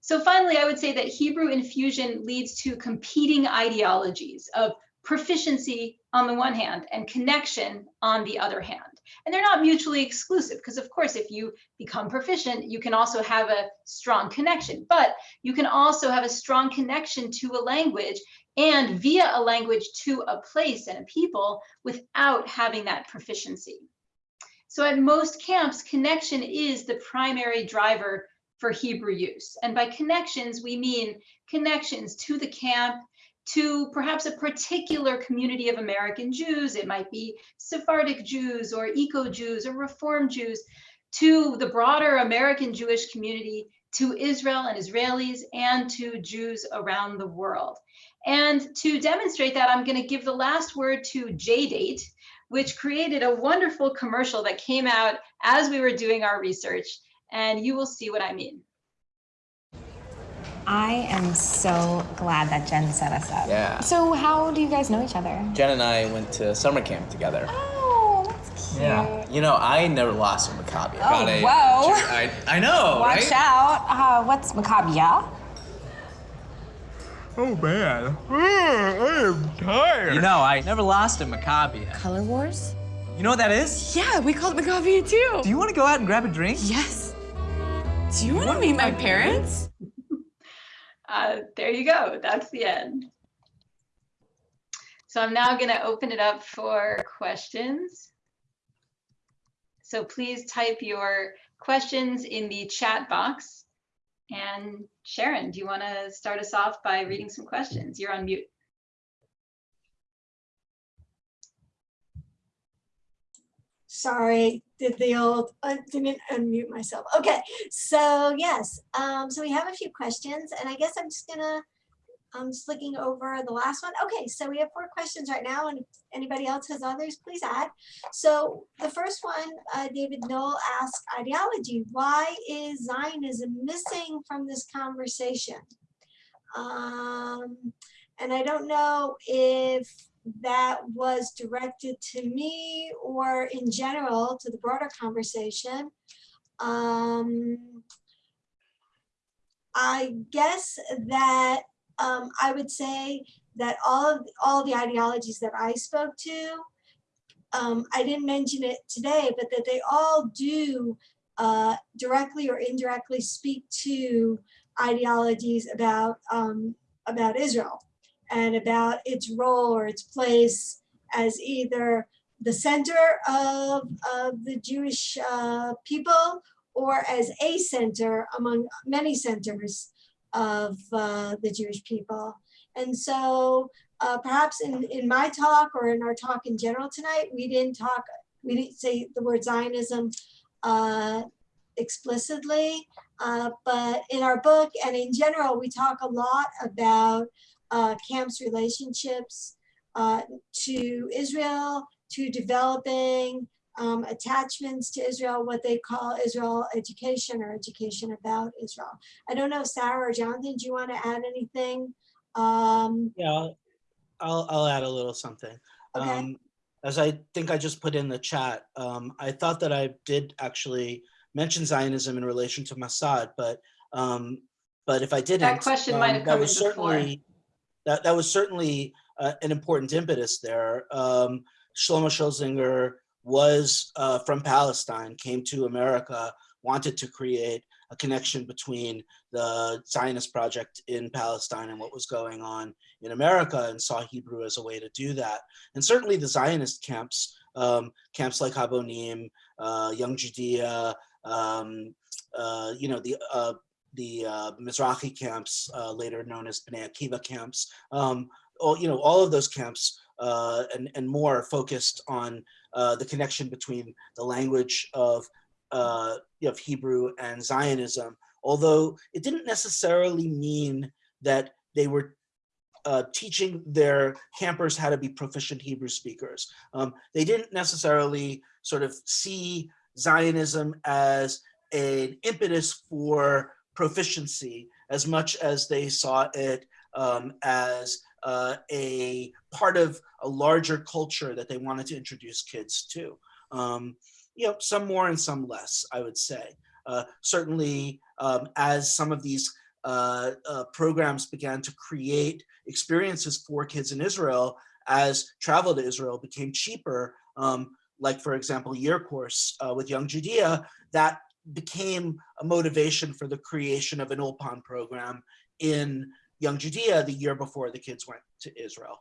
So finally, I would say that Hebrew infusion leads to competing ideologies of proficiency on the one hand and connection on the other hand. And they're not mutually exclusive because of course, if you become proficient, you can also have a strong connection, but you can also have a strong connection to a language and via a language to a place and a people without having that proficiency. So at most camps, connection is the primary driver for Hebrew use. And by connections, we mean connections to the camp, to perhaps a particular community of American Jews. It might be Sephardic Jews or Eco Jews or Reform Jews, to the broader American Jewish community, to Israel and Israelis, and to Jews around the world. And to demonstrate that, I'm going to give the last word to JDate, which created a wonderful commercial that came out as we were doing our research. And you will see what I mean. I am so glad that Jen set us up. Yeah. So how do you guys know each other? Jen and I went to summer camp together. Oh, that's cute. Yeah. You know, I never lost a Maccabi. I Oh, got a- whoa. I, I know, [laughs] Watch right? out. Uh, what's Maccabiah? Oh man, I am tired. You know, I never lost a Maccabiah. Color Wars? You know what that is? Yeah, we call it Macavia too. Do you want to go out and grab a drink? Yes. Do you want to meet my parents? Uh, there you go. That's the end. So I'm now going to open it up for questions. So please type your questions in the chat box. And Sharon, do you want to start us off by reading some questions? You're on mute. Sorry, did the old, I didn't unmute myself. Okay, so yes, um, so we have a few questions and I guess I'm just gonna, I'm just looking over the last one. Okay, so we have four questions right now and if anybody else has others, please add. So the first one, uh, David Knoll asked ideology, why is Zionism missing from this conversation? Um, and I don't know if that was directed to me or in general to the broader conversation. Um, I guess that um, I would say that all of all the ideologies that I spoke to, um, I didn't mention it today, but that they all do uh, directly or indirectly speak to ideologies about um, about Israel and about its role or its place as either the center of, of the Jewish uh, people or as a center among many centers of uh, the Jewish people. And so uh, perhaps in, in my talk or in our talk in general tonight, we didn't talk, we didn't say the word Zionism uh, explicitly, uh, but in our book and in general, we talk a lot about uh, camp's relationships uh, to Israel, to developing um, attachments to Israel, what they call Israel education or education about Israel. I don't know, Sarah or Jonathan, do you want to add anything? Um, Yeah, I'll, I'll, I'll add a little something. Okay. Um, as I think I just put in the chat, um, I thought that I did actually mention Zionism in relation to Masad, but um, but if I didn't, that question might um, have that come was in before. certainly that that was certainly uh, an important impetus there. Um, Shlomo Schulsinger was uh, from Palestine, came to America, wanted to create a connection between the Zionist project in Palestine and what was going on in America and saw Hebrew as a way to do that. And certainly the Zionist camps, um, camps like Habonim, uh, Young Judaea, um, uh, you know, the uh, the uh, Mizrahi camps, uh, later known as Bnei Akiva camps, um, all, you know, all of those camps uh, and, and more focused on uh, the connection between the language of, uh, of Hebrew and Zionism, although it didn't necessarily mean that they were uh, teaching their campers how to be proficient Hebrew speakers. Um, they didn't necessarily sort of see Zionism as an impetus for proficiency as much as they saw it um, as uh, a part of a larger culture that they wanted to introduce kids to. Um, you know, some more and some less, I would say. Uh, certainly, um, as some of these uh, uh, programs began to create experiences for kids in Israel, as travel to Israel became cheaper, um, like for example, year course uh, with Young Judaea, that became a motivation for the creation of an Ulpan program in Young Judaea the year before the kids went to Israel.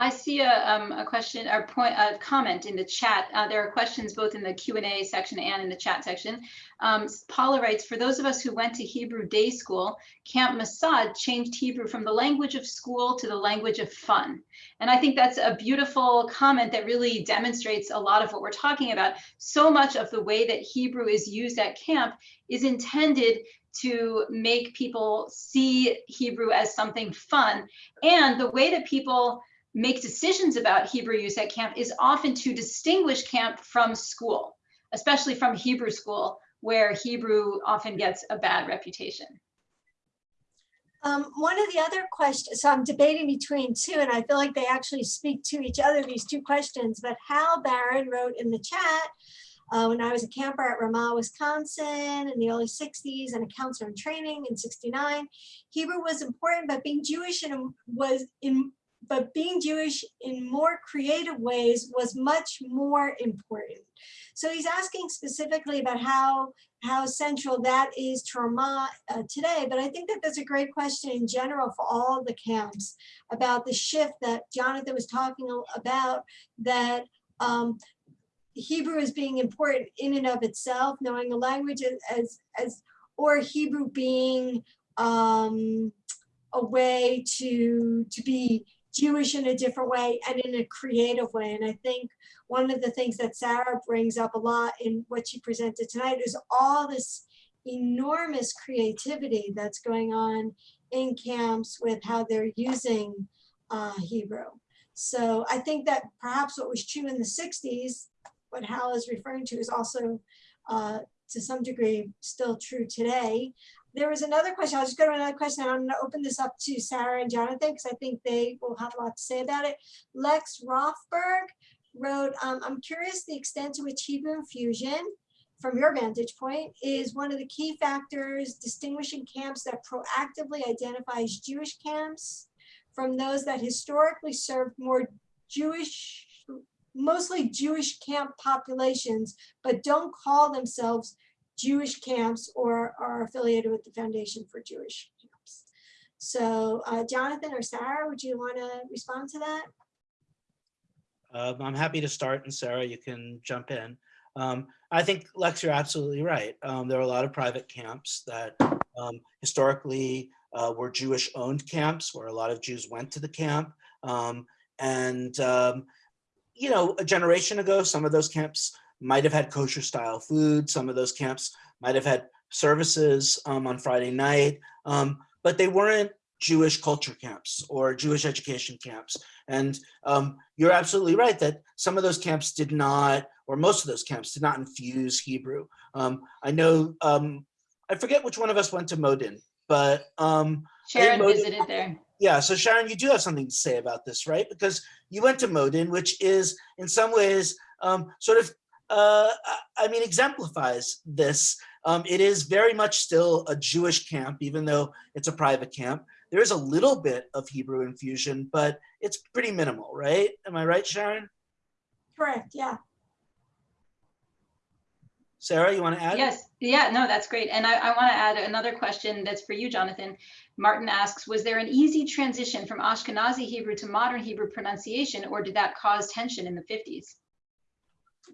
I see a, um, a question or point, a comment in the chat. Uh, there are questions both in the Q&A section and in the chat section. Um, Paula writes, for those of us who went to Hebrew day school, Camp Masad changed Hebrew from the language of school to the language of fun. And I think that's a beautiful comment that really demonstrates a lot of what we're talking about. So much of the way that Hebrew is used at camp is intended to make people see Hebrew as something fun. And the way that people make decisions about Hebrew use at camp is often to distinguish camp from school, especially from Hebrew school, where Hebrew often gets a bad reputation. Um, one of the other questions, so I'm debating between two, and I feel like they actually speak to each other, these two questions, but Hal Barron wrote in the chat, uh, when I was a camper at Ramah, Wisconsin in the early 60s and a counselor in training in 69, Hebrew was important, but being Jewish and was in, but being Jewish in more creative ways was much more important. So he's asking specifically about how how central that is to Ramah uh, today. But I think that that's a great question in general for all the camps about the shift that Jonathan was talking about that um, Hebrew is being important in and of itself, knowing a language as, as, or Hebrew being um, a way to, to be Jewish in a different way and in a creative way. And I think one of the things that Sarah brings up a lot in what she presented tonight is all this enormous creativity that's going on in camps with how they're using uh, Hebrew. So I think that perhaps what was true in the 60s, what Hal is referring to is also uh, to some degree still true today. There was another question. I'll just go to another question. and I'm going to open this up to Sarah and Jonathan because I think they will have a lot to say about it. Lex Rothberg wrote, um, I'm curious the extent to which Hebrew infusion, from your vantage point, is one of the key factors distinguishing camps that proactively identifies Jewish camps from those that historically served more Jewish, mostly Jewish camp populations, but don't call themselves Jewish camps or are affiliated with the Foundation for Jewish Camps. So uh, Jonathan or Sarah, would you want to respond to that? Um, I'm happy to start and Sarah, you can jump in. Um, I think Lex, you're absolutely right. Um, there are a lot of private camps that um, historically uh, were Jewish owned camps where a lot of Jews went to the camp. Um, and, um, you know, a generation ago, some of those camps might have had kosher style food. Some of those camps might have had services um, on Friday night, um, but they weren't Jewish culture camps or Jewish education camps. And um, you're absolutely right that some of those camps did not, or most of those camps did not infuse Hebrew. Um, I know, um, I forget which one of us went to Modin, but um, Sharon Modin- visited there. yeah, so Sharon, you do have something to say about this, right? Because you went to Modin, which is in some ways um, sort of, uh, I- I mean, exemplifies this. Um, it is very much still a Jewish camp, even though it's a private camp. There is a little bit of Hebrew infusion, but it's pretty minimal, right? Am I right, Sharon? Correct, yeah. Sarah, you want to add? Yes, yeah, no, that's great. And I, I want to add another question that's for you, Jonathan. Martin asks, was there an easy transition from Ashkenazi Hebrew to modern Hebrew pronunciation, or did that cause tension in the 50s?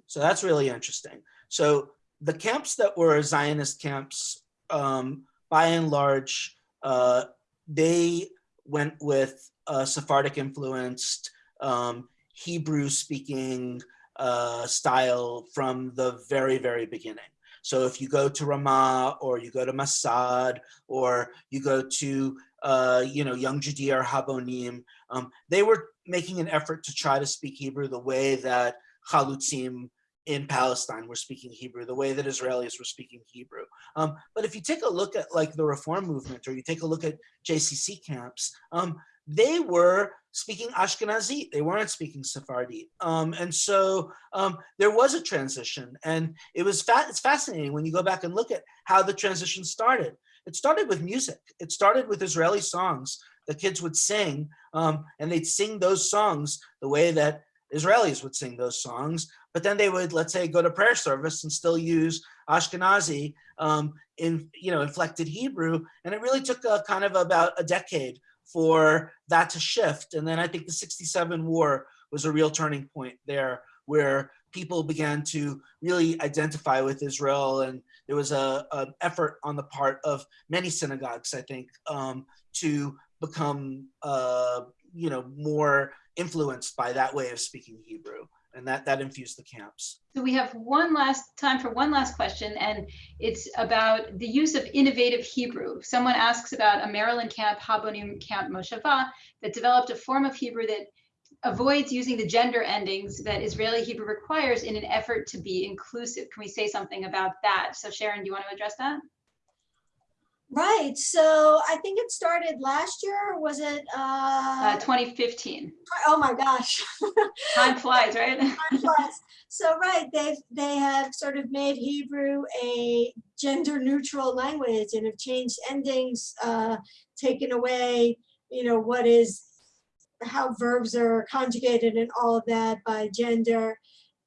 So that's really interesting. So the camps that were Zionist camps, um, by and large, uh, they went with uh, Sephardic influenced, um, Hebrew speaking uh, style from the very, very beginning. So if you go to Ramah or you go to Masad or you go to, uh, you know, Young Judaea or Habonim, um, they were making an effort to try to speak Hebrew the way that Chalutzim in Palestine were speaking Hebrew, the way that Israelis were speaking Hebrew. Um, but if you take a look at like the reform movement or you take a look at JCC camps, um, they were speaking Ashkenazi. They weren't speaking Sephardi. Um, and so um, there was a transition and it was fa it's fascinating when you go back and look at how the transition started. It started with music. It started with Israeli songs the kids would sing um, and they'd sing those songs the way that Israelis would sing those songs, but then they would, let's say, go to prayer service and still use Ashkenazi um, in, you know, inflected Hebrew. And it really took a kind of about a decade for that to shift. And then I think the 67 war was a real turning point there where people began to really identify with Israel. And there was a, an effort on the part of many synagogues, I think, um, to become, uh, you know, more influenced by that way of speaking Hebrew. And that, that infused the camps. So we have one last time for one last question, and it's about the use of innovative Hebrew. Someone asks about a Maryland camp, Habonim Camp Moshava, that developed a form of Hebrew that avoids using the gender endings that Israeli Hebrew requires in an effort to be inclusive. Can we say something about that? So Sharon, do you want to address that? Right, so I think it started last year, or was it? Uh, Uh, 2015. oh my gosh. [laughs] Time flies, right? [laughs] Time flies. So right, they've they have sort of made Hebrew a gender neutral language and have changed endings, uh, taken away, you know, what is how verbs are conjugated and all of that by gender.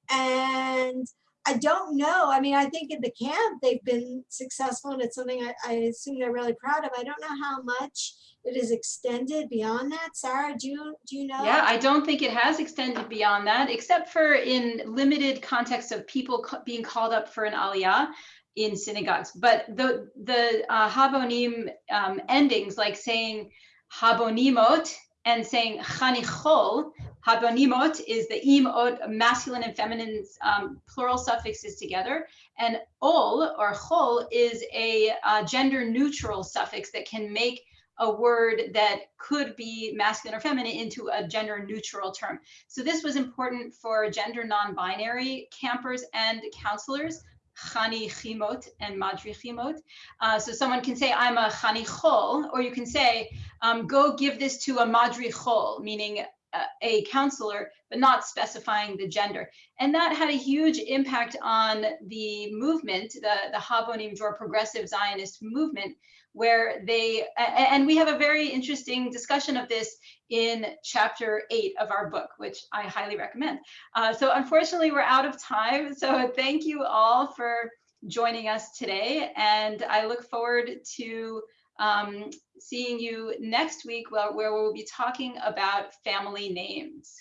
And I don't know. I mean, I think in the camp they've been successful and it's something I, I assume they're really proud of. I don't know how much it is extended beyond that. Sarah, do you, do you know? Yeah, I don't think it has extended beyond that, except for in limited context of people being called up for an aliyah in synagogues. But the the uh, habonim um, endings, like saying habonimot and saying chanichol, habonimot is the imot, masculine and feminine um, plural suffixes together, and ol or chol is a uh, gender neutral suffix that can make a word that could be masculine or feminine into a gender neutral term. So this was important for gender non-binary campers and counselors, chanichimot and madrichimot. Uh, so someone can say, I'm a chanichol, or you can say, um, go give this to a madrichol, meaning a, a counselor, but not specifying the gender. And that had a huge impact on the movement, the, the Habonim Dror progressive Zionist movement, where they, and we have a very interesting discussion of this in chapter eight of our book, which I highly recommend. Uh, so unfortunately, we're out of time. So thank you all for joining us today. And I look forward to um, seeing you next week where, where we'll be talking about family names.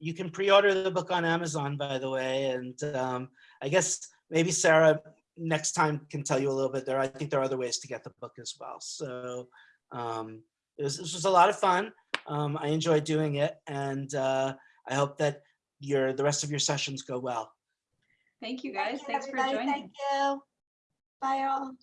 You can pre-order the book on Amazon, by the way, and um, I guess maybe Sarah next time can tell you a little bit there. I think there are other ways to get the book as well. So um, it was, this was a lot of fun. Um, I enjoyed doing it, and uh, I hope that your the rest of your sessions go well. Thank you guys. Thank you, Thanks for joining. Thank you. Bye all.